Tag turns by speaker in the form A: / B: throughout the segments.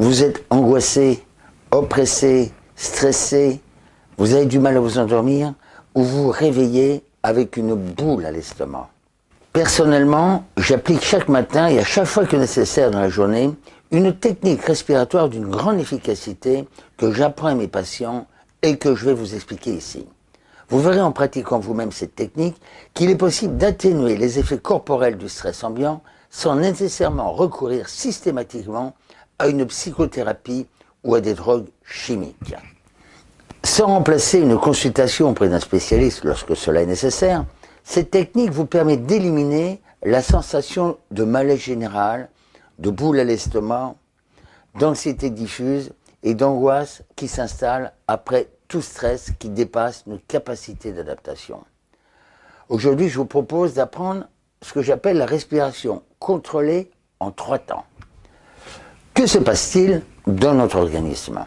A: vous êtes angoissé, oppressé, stressé, vous avez du mal à vous endormir, ou vous réveillez avec une boule à l'estomac. Personnellement, j'applique chaque matin et à chaque fois que nécessaire dans la journée une technique respiratoire d'une grande efficacité que j'apprends à mes patients et que je vais vous expliquer ici. Vous verrez en pratiquant vous-même cette technique qu'il est possible d'atténuer les effets corporels du stress ambiant sans nécessairement recourir systématiquement à une psychothérapie ou à des drogues chimiques. Sans remplacer une consultation auprès d'un spécialiste lorsque cela est nécessaire, cette technique vous permet d'éliminer la sensation de malaise général, de boule à l'estomac, d'anxiété diffuse et d'angoisse qui s'installe après tout stress qui dépasse nos capacités d'adaptation. Aujourd'hui, je vous propose d'apprendre ce que j'appelle la respiration contrôlée en trois temps. Que se passe-t-il dans notre organisme?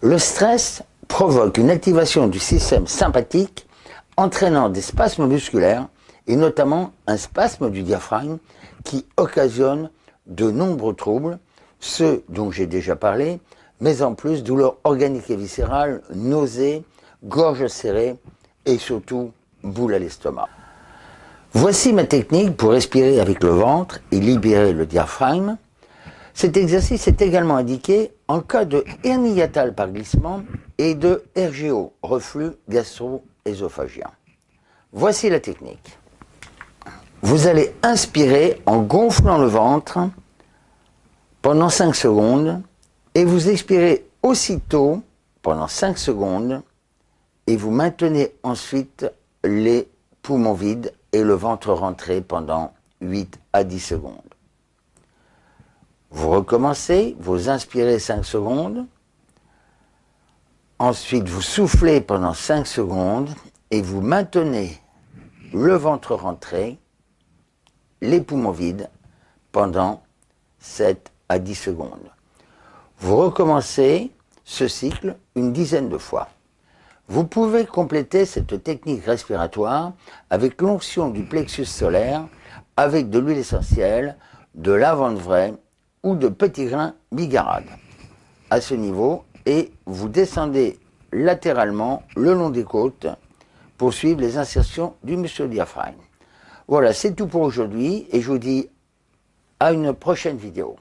A: Le stress provoque une activation du système sympathique entraînant des spasmes musculaires et notamment un spasme du diaphragme qui occasionne de nombreux troubles, ceux dont j'ai déjà parlé, mais en plus douleurs organiques et viscérales, nausées, gorge serrée et surtout boule à l'estomac. Voici ma technique pour respirer avec le ventre et libérer le diaphragme. Cet exercice est également indiqué en cas de hernie par glissement et de RGO, reflux gastro-œsophagien. Voici la technique. Vous allez inspirer en gonflant le ventre pendant 5 secondes et vous expirez aussitôt pendant 5 secondes et vous maintenez ensuite les poumons vides et le ventre rentré pendant 8 à 10 secondes. Vous recommencez, vous inspirez 5 secondes, ensuite vous soufflez pendant 5 secondes et vous maintenez le ventre rentré les poumons vides pendant 7 à 10 secondes. Vous recommencez ce cycle une dizaine de fois. Vous pouvez compléter cette technique respiratoire avec l'onction du plexus solaire, avec de l'huile essentielle, de lavande vraie ou de petits grains bigarades. À ce niveau, et vous descendez latéralement le long des côtes pour suivre les insertions du muscle diaphragme. Voilà, c'est tout pour aujourd'hui et je vous dis à une prochaine vidéo.